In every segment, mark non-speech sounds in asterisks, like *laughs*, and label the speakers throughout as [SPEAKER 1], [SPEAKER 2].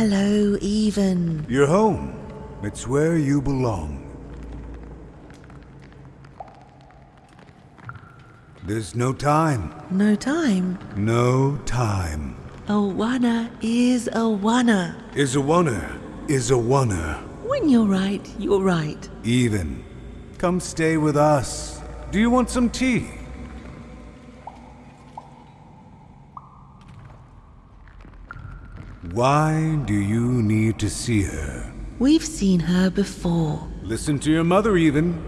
[SPEAKER 1] Hello, Even.
[SPEAKER 2] You're home. It's where you belong. There's no time.
[SPEAKER 1] No time.
[SPEAKER 2] No time.
[SPEAKER 1] Awana is Awana.
[SPEAKER 2] Is a oneer. Is a oneer.
[SPEAKER 1] When you're right, you're right.
[SPEAKER 2] Even. Come stay with us. Do you want some tea? Why do you need to see her?
[SPEAKER 1] We've seen her before.
[SPEAKER 2] Listen to your mother, even.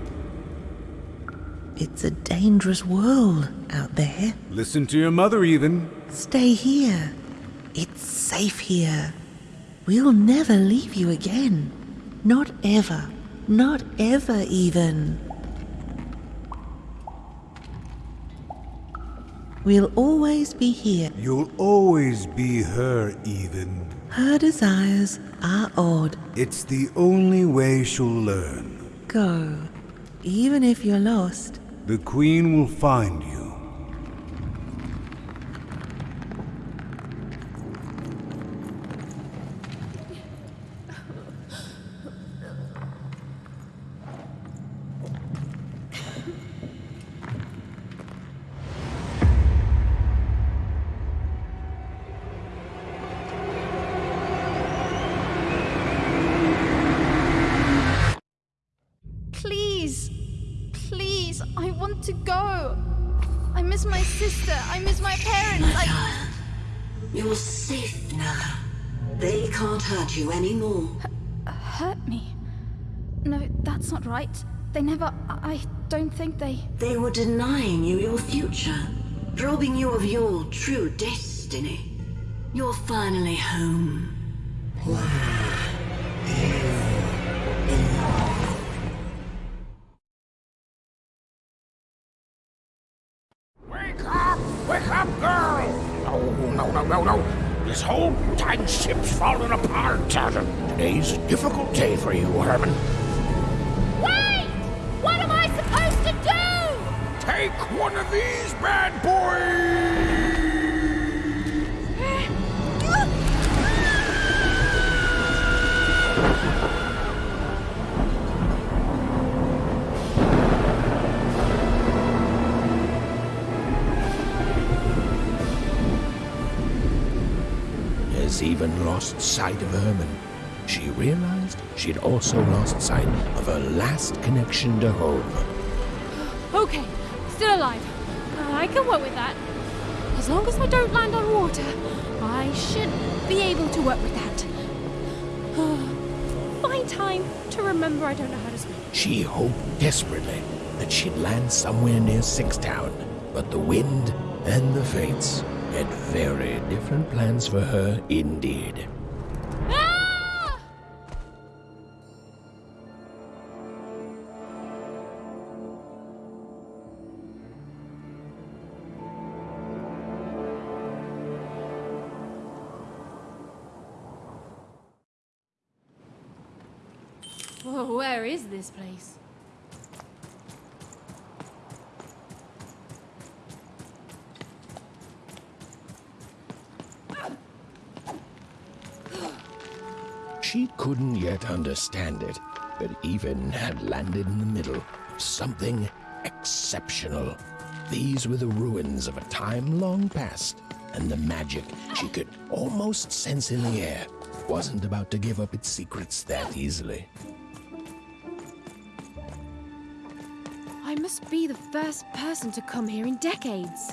[SPEAKER 1] It's a dangerous world out there.
[SPEAKER 2] Listen to your mother, even.
[SPEAKER 1] Stay here. It's safe here. We'll never leave you again. Not ever. Not ever, even. We'll always be here.
[SPEAKER 2] You'll always be her, even.
[SPEAKER 1] Her desires are odd.
[SPEAKER 2] It's the only way she'll learn.
[SPEAKER 1] Go. Even if you're lost,
[SPEAKER 2] The Queen will find you.
[SPEAKER 3] I to go! I miss my sister! I miss my parents! I.
[SPEAKER 4] You're safe now. They can't hurt you anymore.
[SPEAKER 3] hurt me? No, that's not right. They never. I don't think they.
[SPEAKER 4] They were denying you your future, robbing you of your true destiny. You're finally home.
[SPEAKER 5] Wake This whole dang ship's falling apart. Today's a difficult day for you, Herman.
[SPEAKER 6] Wait! What am I supposed to do?
[SPEAKER 5] Take one of these bad boys! Has even lost sight of Herman. She realized she'd also lost sight of her last connection to home.
[SPEAKER 6] Okay, still alive. I can work with that. As long as I don't land on water, I should be able to work with that. *sighs* Find time to remember I don't know how to swim.
[SPEAKER 5] She hoped desperately that she'd land somewhere near Sixtown, but the wind and the fates had very different plans for her indeed.
[SPEAKER 6] Where is this place?
[SPEAKER 5] Understand it, but even had landed in the middle of something exceptional. These were the ruins of a time long past, and the magic she could almost sense in the air wasn't about to give up its secrets that easily.
[SPEAKER 6] I must be the first person to come here in decades.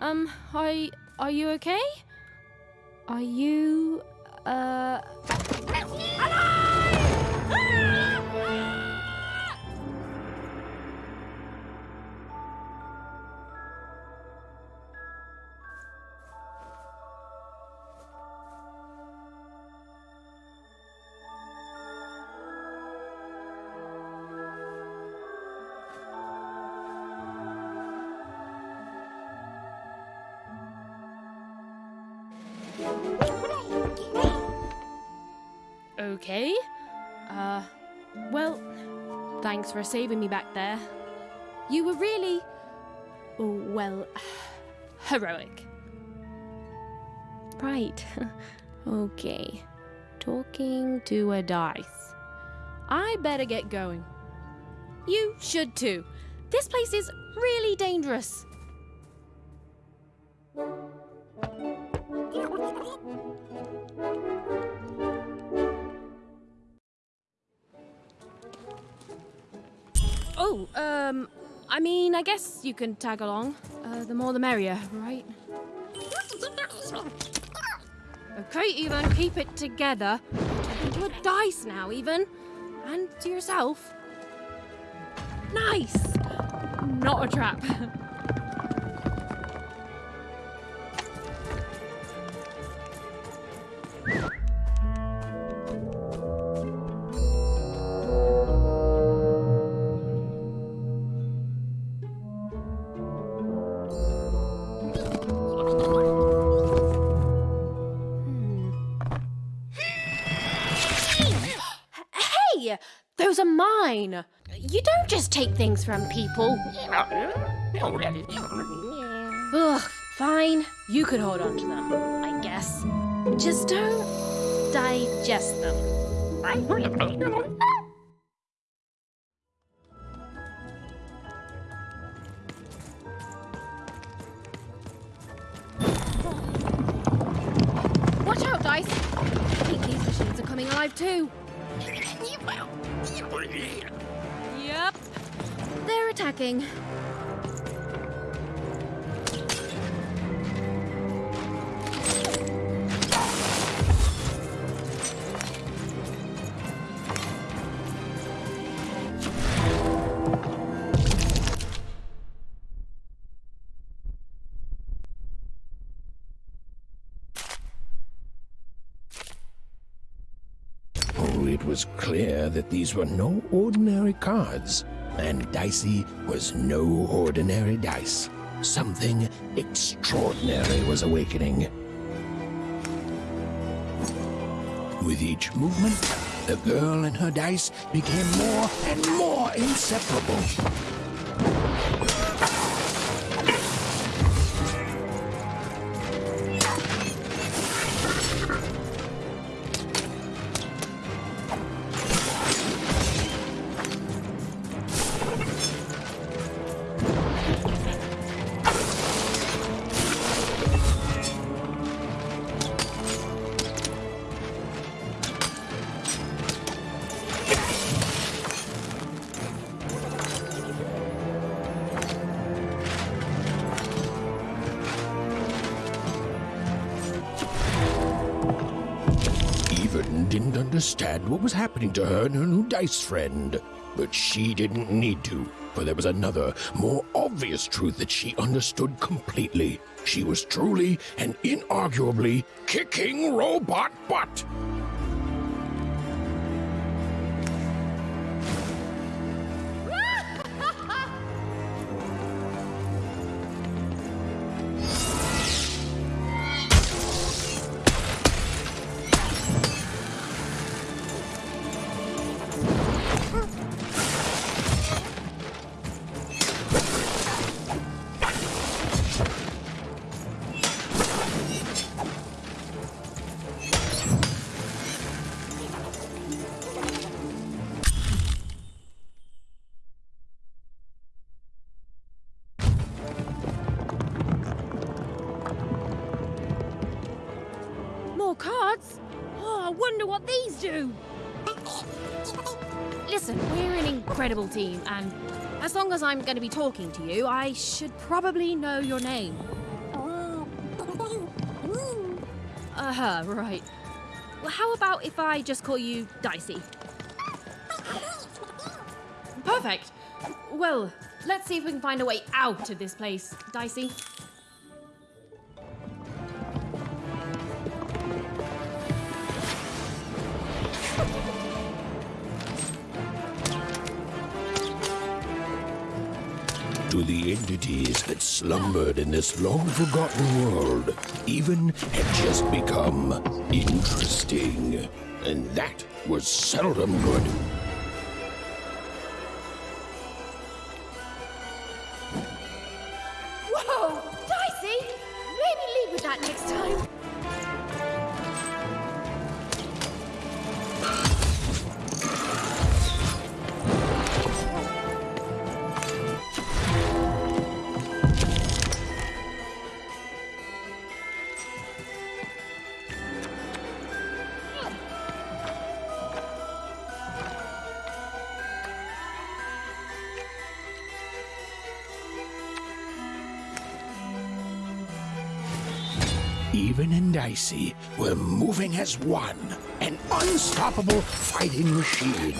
[SPEAKER 6] Um, are, are you okay? Are you, uh... well, thanks for saving me back there. You were really, well, *sighs* heroic. Right. *laughs* okay. Talking to a dice. I better get going. You should too. This place is really dangerous. Oh, um, I mean, I guess you can tag along. Uh, the more the merrier, right? Okay, Even, keep it together. Talking to a dice now, Even. And to yourself. Nice! Not a trap. *laughs* You don't just take things from people. Ugh, fine. You could hold on to them, I guess. Just don't digest them. Yep. They're attacking.
[SPEAKER 5] Clear that these were no ordinary cards, and Dicey was no ordinary dice. Something extraordinary was awakening. With each movement, the girl and her dice became more and more inseparable. Understand what was happening to her and her new dice friend, but she didn't need to. for there was another, more obvious truth that she understood completely. She was truly and inarguably kicking robot butt.
[SPEAKER 6] What these do. Listen, we're an incredible team, and as long as I'm going to be talking to you, I should probably know your name. Uh huh, right. Well, how about if I just call you Dicey? Perfect. Well, let's see if we can find a way out of this place, Dicey.
[SPEAKER 5] Entities that slumbered in this long forgotten world, even had just become interesting. And that was seldom good. And Dicey were moving as one, an unstoppable fighting machine.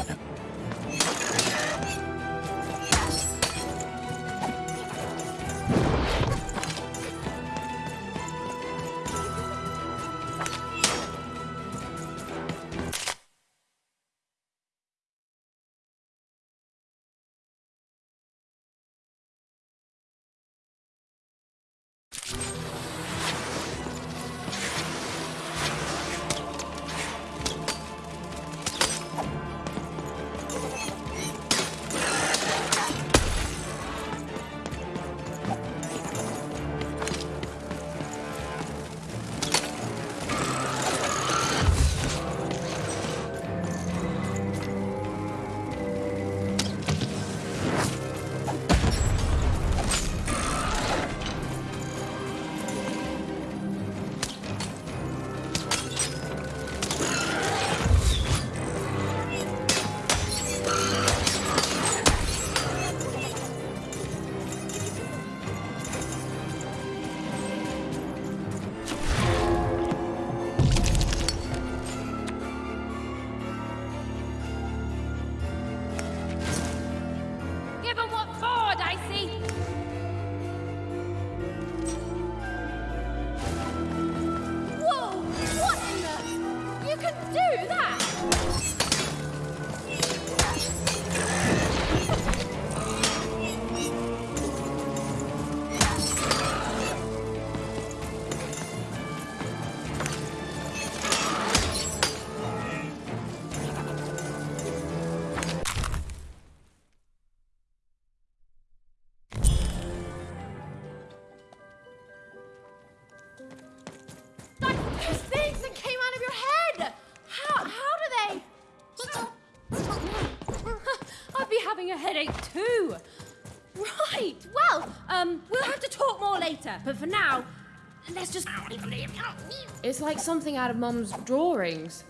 [SPEAKER 6] Headache too. Right, well, um, we'll have to talk more later, but for now, let's just... It's like something out of Mum's drawings.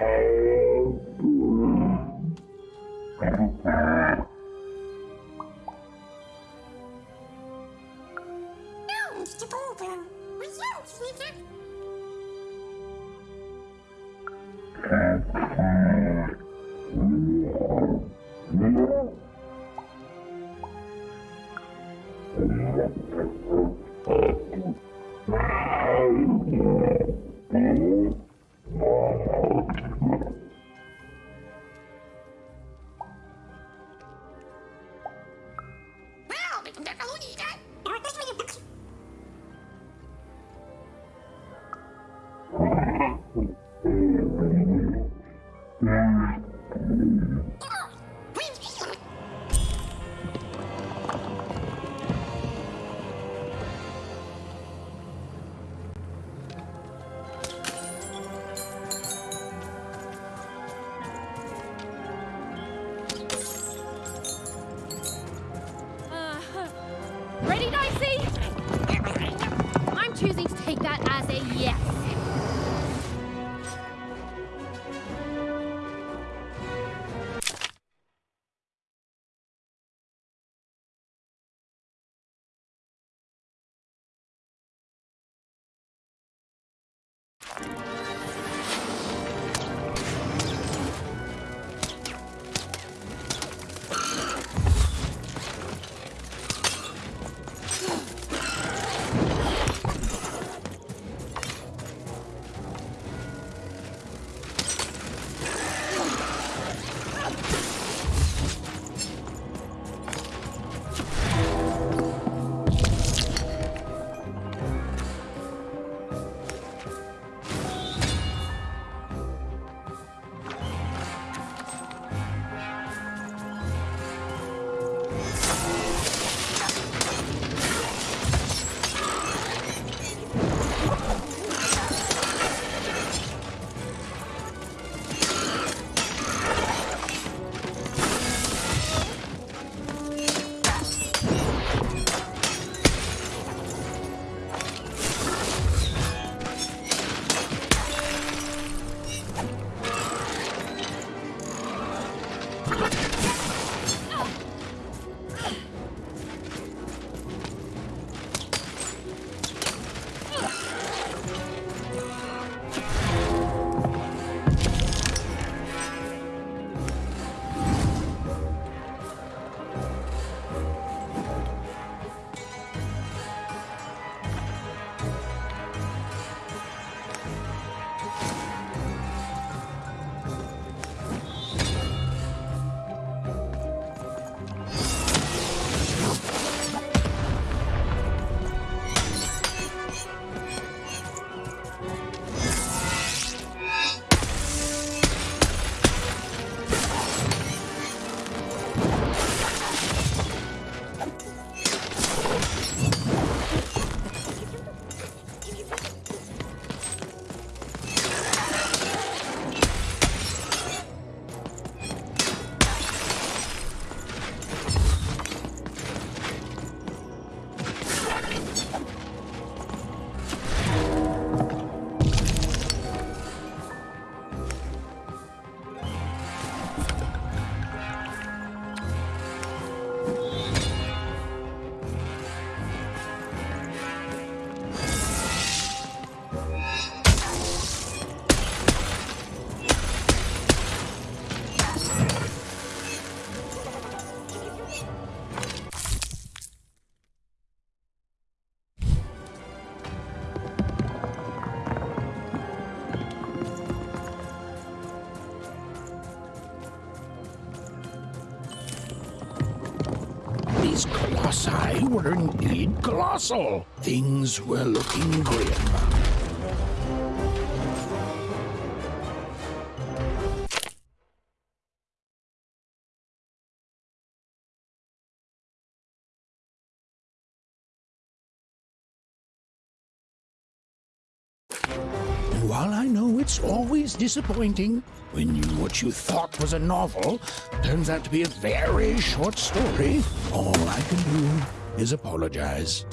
[SPEAKER 6] Uh,
[SPEAKER 5] These colossi were indeed colossal. Things were looking grim. It's always disappointing when you, what you thought was a novel turns out to be a very short story, all I can do is apologize.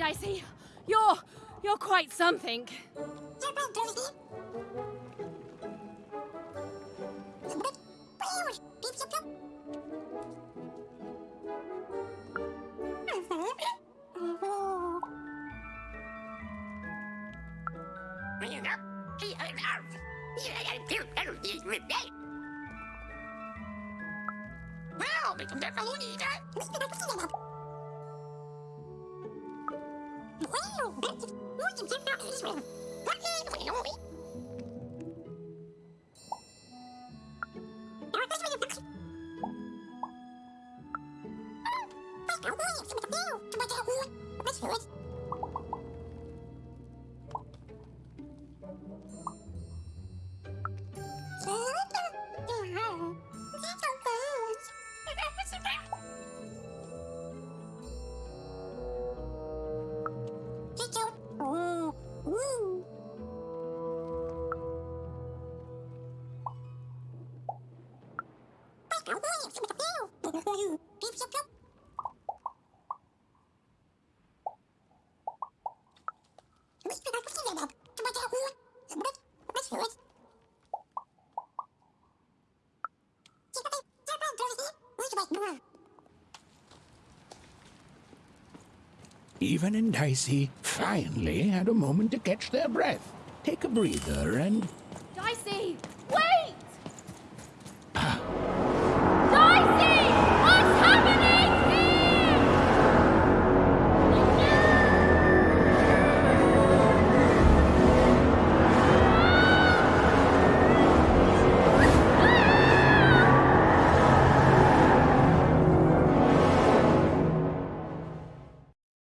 [SPEAKER 6] Dicey. You're you're quite something.
[SPEAKER 5] Und ich bin Even and Dicey finally had a moment to catch their breath, take a breather, and